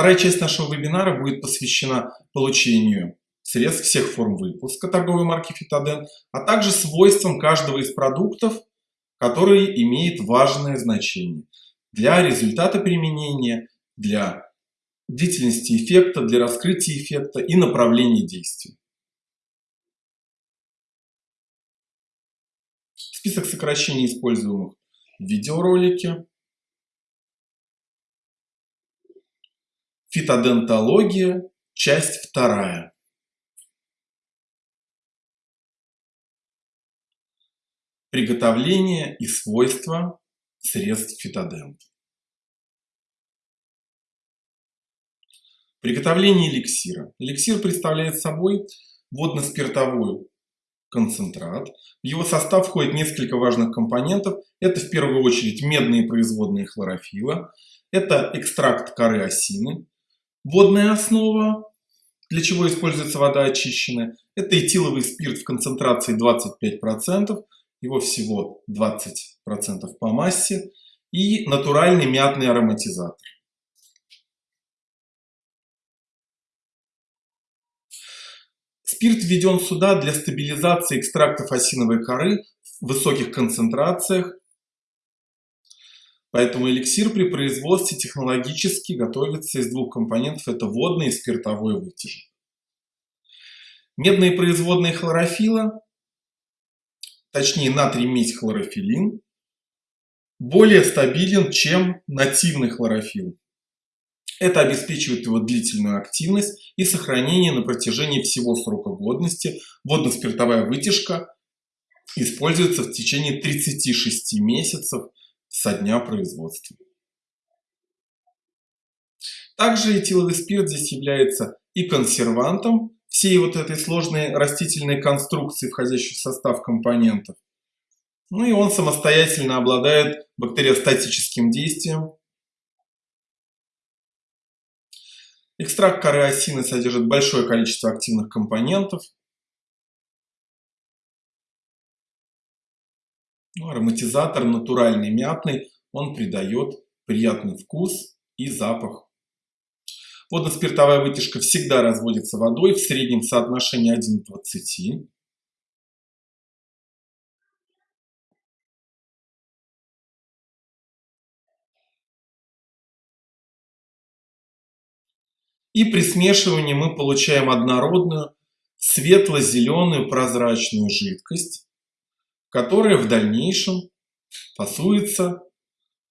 Вторая часть нашего вебинара будет посвящена получению средств всех форм выпуска торговой марки Фитоден, а также свойствам каждого из продуктов, который имеет важное значение для результата применения, для длительности эффекта, для раскрытия эффекта и направления действия. Список сокращений, используемых в видеоролике. Фитодентология, часть вторая. Приготовление и свойства средств фитодент. Приготовление эликсира. Эликсир представляет собой водно-спиртовой концентрат. В его состав входит несколько важных компонентов. Это в первую очередь медные производные хлорофила, это экстракт коры осины, водная основа, для чего используется вода очищенная, это этиловый спирт в концентрации 25%, его всего 20% по массе, и натуральный мятный ароматизатор. Спирт введен сюда для стабилизации экстрактов осиновой коры в высоких концентрациях, поэтому эликсир при производстве технологически готовится из двух компонентов, это водный и спиртовой вытяжек. Медные производные хлорофила точнее натрий медь хлорофилин, более стабилен, чем нативный хлорофилл. Это обеспечивает его длительную активность и сохранение на протяжении всего срока годности. Водно-спиртовая вытяжка используется в течение 36 месяцев со дня производства. Также этиловый спирт здесь является и консервантом, всей вот этой сложной растительной конструкции, входящей в состав компонентов. Ну и он самостоятельно обладает бактериостатическим действием. Экстракт коры осины содержит большое количество активных компонентов. Ароматизатор натуральный мятный, он придает приятный вкус и запах. Водно-спиртовая вытяжка всегда разводится водой в среднем соотношении 1 к 20. И при смешивании мы получаем однородную светло-зеленую прозрачную жидкость, которая в дальнейшем фасуется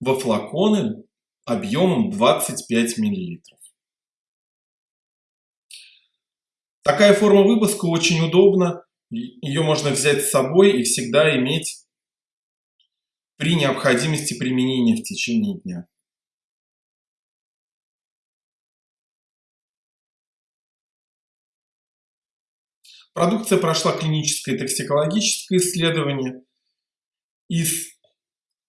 во флаконы объемом 25 мл. Такая форма выпуска очень удобна. Ее можно взять с собой и всегда иметь при необходимости применения в течение дня. Продукция прошла клиническое и токсикологическое исследование. И с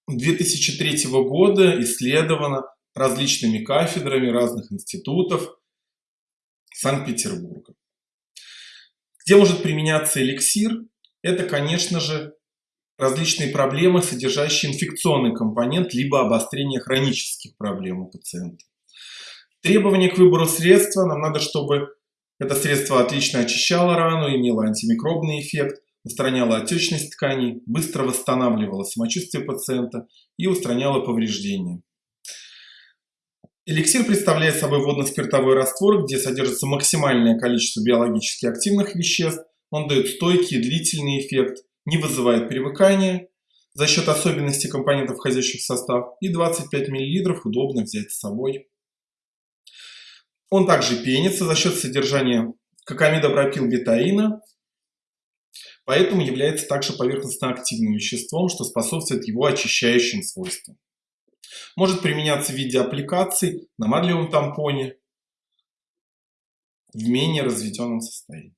2003 года исследована различными кафедрами разных институтов Санкт-Петербурга. Где может применяться эликсир? Это, конечно же, различные проблемы, содержащие инфекционный компонент, либо обострение хронических проблем у пациента. Требования к выбору средства. Нам надо, чтобы это средство отлично очищало рану, имело антимикробный эффект, устраняло отечность тканей, быстро восстанавливало самочувствие пациента и устраняло повреждения. Эликсир представляет собой водно-спиртовой раствор, где содержится максимальное количество биологически активных веществ. Он дает стойкий длительный эффект, не вызывает привыкания за счет особенностей компонентов, входящих в состав. И 25 мл удобно взять с собой. Он также пенится за счет содержания кокамидобропилбетаина, поэтому является также поверхностно активным веществом, что способствует его очищающим свойствам. Может применяться в виде аппликаций на марлевом тампоне в менее разведенном состоянии.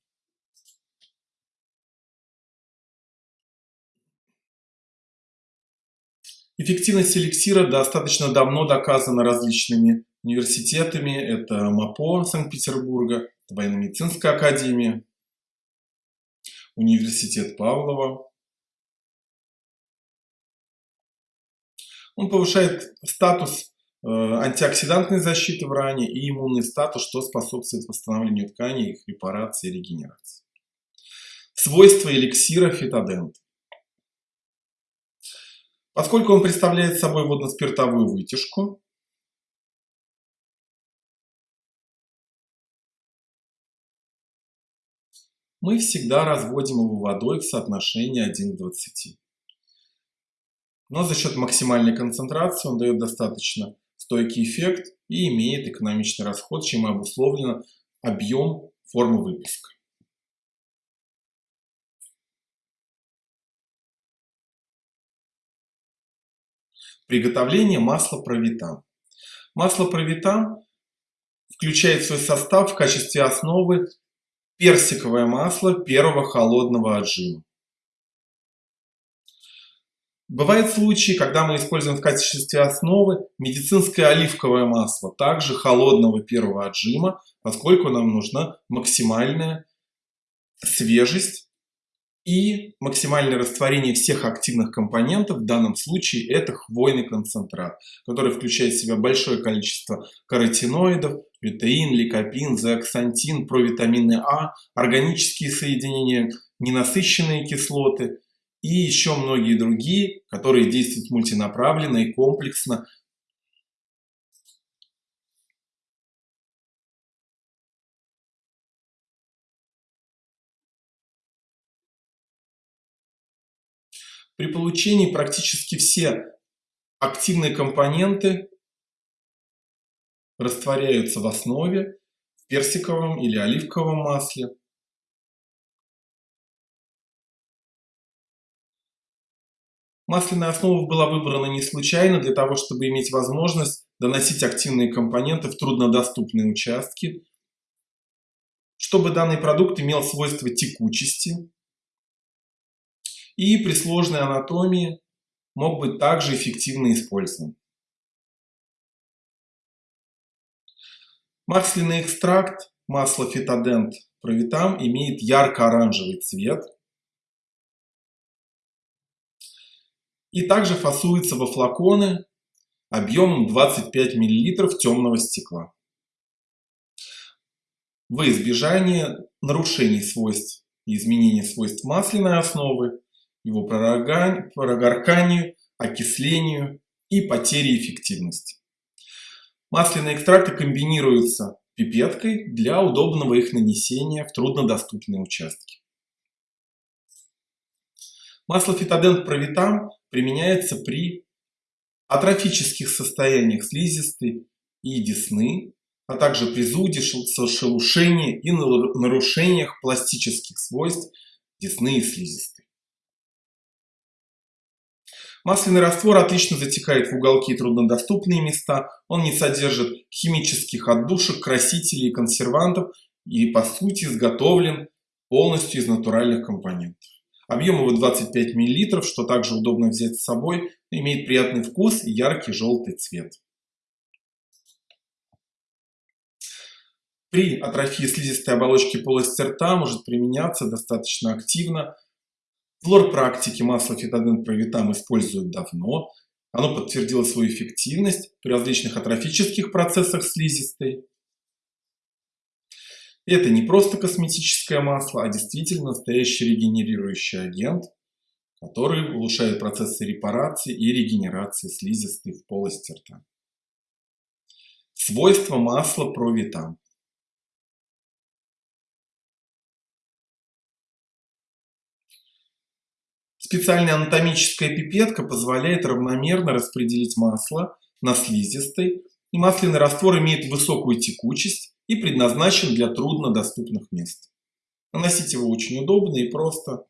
Эффективность эликсира достаточно давно доказана различными университетами. Это МАПО Санкт-Петербурга, Военно-медицинская академия, Университет Павлова, Он повышает статус антиоксидантной защиты в ране и иммунный статус, что способствует восстановлению тканей, их репарации и регенерации. Свойства эликсира фитодент. Поскольку он представляет собой водно-спиртовую вытяжку, мы всегда разводим его водой в соотношении 1 к 20. Но за счет максимальной концентрации он дает достаточно стойкий эффект и имеет экономичный расход, чем и обусловлено объем формы выпуска. Приготовление масла провитам. Масло провитам включает в свой состав в качестве основы персиковое масло первого холодного отжима. Бывают случаи, когда мы используем в качестве основы медицинское оливковое масло, также холодного первого отжима, поскольку нам нужна максимальная свежесть и максимальное растворение всех активных компонентов, в данном случае это хвойный концентрат, который включает в себя большое количество каротиноидов, лютеин, ликопин, зеаксантин, провитамины А, органические соединения, ненасыщенные кислоты и еще многие другие, которые действуют мультинаправленно и комплексно При получении практически все активные компоненты растворяются в основе в персиковом или оливковом масле. Масляная основа была выбрана не случайно. Для того, чтобы иметь возможность доносить активные компоненты в труднодоступные участки, чтобы данный продукт имел свойства текучести, и при сложной анатомии мог быть также эффективно использован. Масляный экстракт масла фитодент провитам имеет ярко-оранжевый цвет и также фасуется во флаконы объемом 25 мл темного стекла. Во избежание нарушений свойств и изменения свойств масляной основы его прогорканию, окислению и потере эффективности. Масляные экстракты комбинируются пипеткой для удобного их нанесения в труднодоступные участки. Масло фитодент провитам применяется при атрофических состояниях слизистой и десны, а также при зуде, шелушении и нарушениях пластических свойств десны и слизистой. Масляный раствор отлично затекает в уголки и труднодоступные места, он не содержит химических отдушек, красителей и консервантов и по сути изготовлен полностью из натуральных компонентов. Объем его 25 мл, что также удобно взять с собой, имеет приятный вкус и яркий желтый цвет. При атрофии слизистой оболочки полости рта может применяться достаточно активно в лор-практике масло фитоден провитам используют давно. Оно подтвердило свою эффективность при различных атрофических процессах слизистой. Это не просто косметическое масло, а действительно настоящий регенерирующий агент, который улучшает процессы репарации и регенерации слизистой в полости рта. Свойства масла провитам. Специальная анатомическая пипетка позволяет равномерно распределить масло на слизистой, и масляный раствор имеет высокую текучесть и предназначен для труднодоступных мест. Наносить его очень удобно и просто.